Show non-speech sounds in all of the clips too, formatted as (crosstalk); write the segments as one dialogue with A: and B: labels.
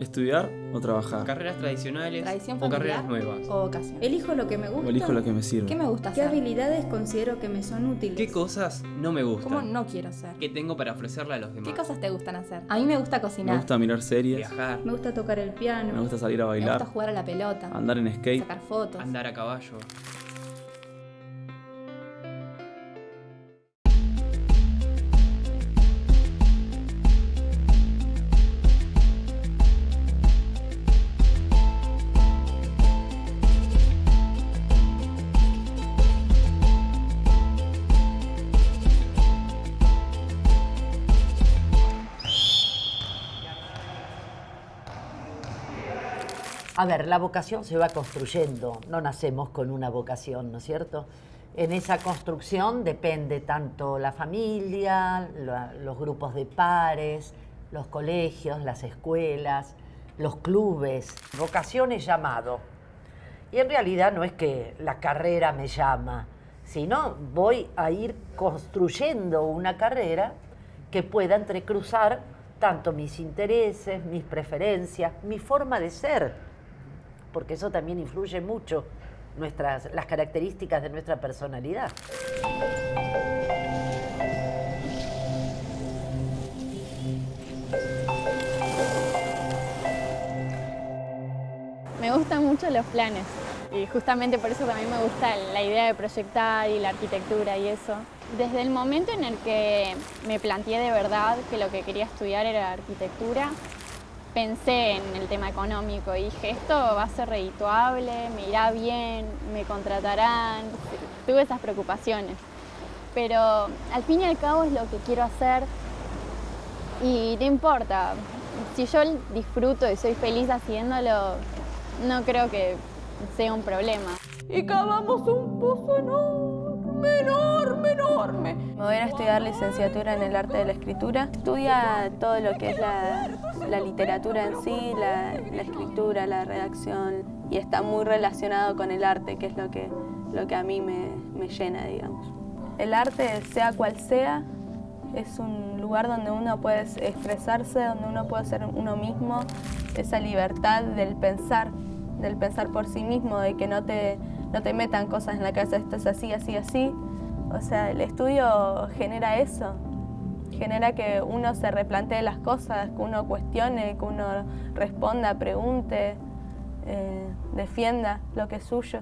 A: ¿Estudiar o trabajar?
B: ¿Carreras tradicionales
C: Tradición
B: o carreras nuevas?
C: o vocación.
D: Elijo lo que me gusta.
A: ¿O elijo lo que me sirve?
C: ¿Qué me gusta
D: ¿Qué
C: hacer?
D: habilidades considero que me son útiles?
B: ¿Qué cosas no me gustan?
C: ¿Cómo no quiero ser?
B: ¿Qué tengo para ofrecerle a los demás?
C: ¿Qué cosas te gustan hacer? A mí me gusta
A: Me
C: cocinar.
A: gusta mirar series,
B: Viajar,
D: Me gusta tocar el piano.
A: me gusta salir a
C: Me gusta
A: bailar,
C: jugar a la pelota.
A: andar en skate.
C: Sacar fotos.
B: andar a caballo.
E: A ver, la vocación se va construyendo, no nacemos con una vocación, ¿no es cierto? En esa construcción depende tanto la familia, los grupos de pares, los colegios, las escuelas, los clubes. Vocación es llamado. Y en realidad no es que la carrera me llama, sino voy a ir construyendo una carrera que pueda entrecruzar tanto mis intereses, mis preferencias, mi forma de ser porque eso también influye mucho nuestras, las características de nuestra personalidad.
F: Me gustan mucho los planes y justamente por eso también me gusta la idea de proyectar y la arquitectura y eso. Desde el momento en el que me planteé de verdad que lo que quería estudiar era arquitectura, pensé en el tema económico y dije, esto va a ser redituable, me irá bien, me contratarán, tuve esas preocupaciones. Pero al fin y al cabo es lo que quiero hacer y no importa, si yo disfruto y soy feliz haciéndolo, no creo que sea un problema.
G: y cavamos un pozo enorme, enorme, enorme.
H: Me voy a estudiar licenciatura en el arte de la escritura. Estudia todo lo que es la, la literatura en sí, la, la escritura, la redacción y está muy relacionado con el arte, que es lo que, lo que a mí me, me llena, digamos. El arte, sea cual sea, es un lugar donde uno puede expresarse, donde uno puede ser uno mismo, esa libertad del pensar, del pensar por sí mismo, de que no te, no te metan cosas en la cabeza, esto es así, así, así. O sea, el estudio genera eso, genera que uno se replantee las cosas, que uno cuestione, que uno responda, pregunte, eh, defienda lo que es suyo.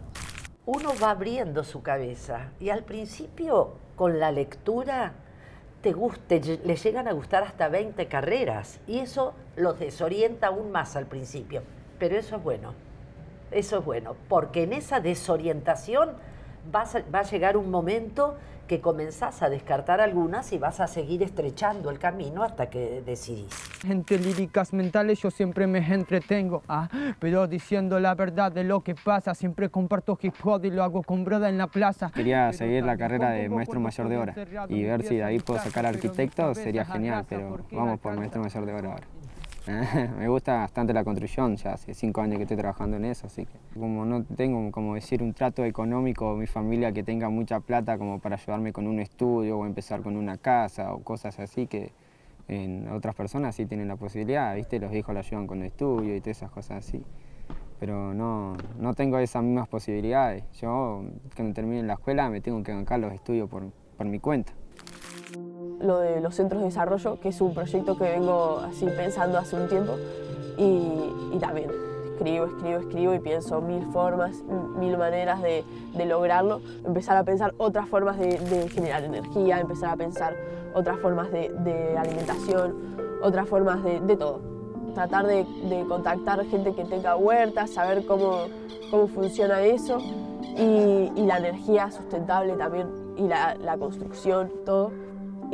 E: Uno va abriendo su cabeza y al principio con la lectura te le llegan a gustar hasta 20 carreras y eso los desorienta aún más al principio. Pero eso es bueno, eso es bueno, porque en esa desorientación vas a- va a llegar un momento que comenzás a descartar algunas y vas a seguir estrechando el camino hasta que decidís.
I: Entre líricas mentales yo siempre me entretengo, ah, pero diciendo la verdad de lo que pasa, siempre comparto hip hop y lo hago con broda en la plaza.
J: Quería
I: Pero
J: seguir la carrera de maestro mayor de hora
I: encerrado
J: y ver si de ahí puedo sacar arquitecto sería genial, pero vamos por maestro mayor de hora ahora. (laughs) Me gusta bastante la construcción, ya hace cinco años que estoy trabajando en eso, así que como no tengo, como decir, un trato económico, mi familia que tenga mucha plata como para ayudarme con un estudio o empezar con una casa o cosas así que en otras personas sí tienen la posibilidad, ¿viste? Los hijos la ayudan con el estudio y todas esas cosas así. Pero no, no tengo esas mismas posibilidades. Yo, cuando termine la escuela, me tengo que bancar los estudios por, por mi cuenta.
G: Lo de los centros de desarrollo, que es un proyecto que vengo así pensando hace un tiempo y, y también escribo, escribo, escribo y pienso mil formas, mil maneras de, de lograrlo. Empezar a pensar otras formas de, de generar energía, empezar a pensar otras formas de, de alimentación, otras formas de, todo. Tratar de contactar gente que tenga huertas, saber cómo, cómo funciona eso y, y la energía sustentable también y la, la construcción, todo.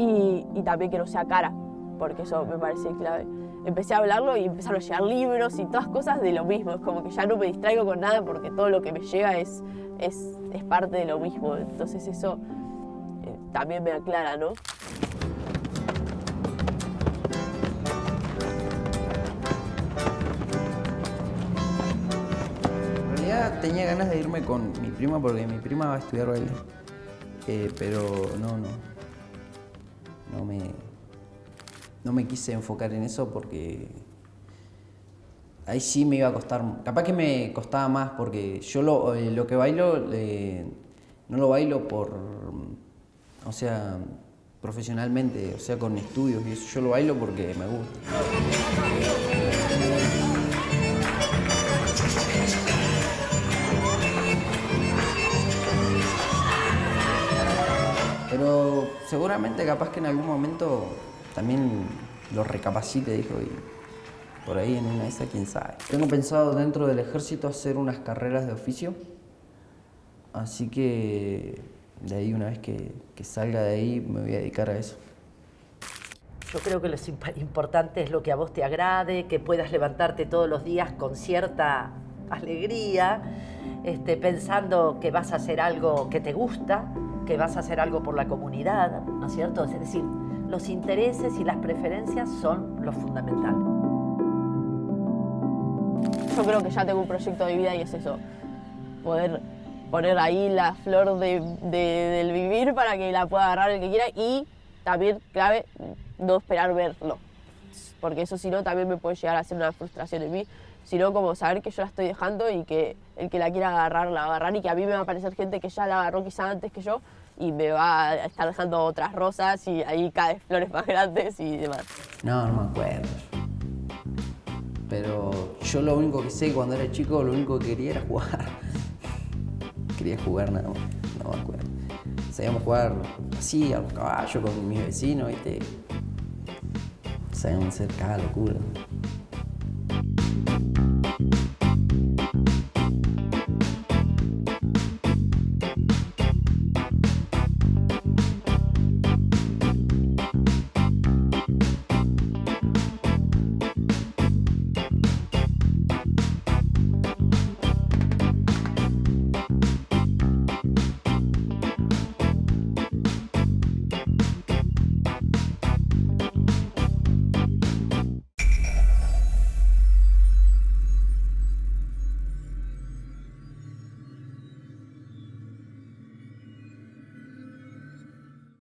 G: Y, también que no sea cara, porque eso me parece clave. Empecé a hablarlo y empezaron a llegar libros y todas cosas de lo mismo. Es como que ya no me distraigo con nada porque todo lo que me llega es, es, es parte de lo mismo. Entonces eso eh, también me aclara, ¿no?
K: En realidad tenía ganas de irme con mi prima porque mi prima va a estudiar baile. Eh, pero no, no. No me, no me quise enfocar en eso porque ahí sí me iba a costar, capaz que me costaba más porque yo lo, eh, lo que bailo eh, no lo bailo por, o sea, profesionalmente, o sea, con estudios y eso, yo lo bailo porque me gusta. Seguramente capaz que en algún momento también lo recapacite, dijo, y por ahí en una de esas, quién sabe. Tengo pensado dentro del ejército hacer unas carreras de oficio, así que de ahí una vez que, salga de ahí me voy a dedicar a eso.
E: Yo creo que lo imp- importante es lo que a vos te agrade, que puedas levantarte todos los días con cierta alegría, este, pensando que vas a hacer algo que te gusta, que vas a hacer algo por la comunidad, ¿no es cierto? Es decir, los intereses y las preferencias son lo fundamental.
G: Yo creo que ya tengo un proyecto de vida y es eso, poder poner ahí la flor de, de- del vivir para que la pueda agarrar el que quiera y también, clave, no esperar verlo. Porque eso si no también me puede llegar a ser una frustración en mí, sino como saber que yo la estoy dejando y que el que la quiera agarrar la va a agarrar y que a mí me va a aparecer gente que ya la agarró quizá antes que yo y me va a estar dejando otras rosas y ahí cae flores más grandes y demás.
K: No, no me acuerdo. Pero yo lo único que sé cuando era chico, lo único que quería era jugar. (laughs) Quería jugar nada más, no me acuerdo. Sabíamos jugar así, a los caballos con mis vecinos, ¿viste? Sabíamos hacer cada locura.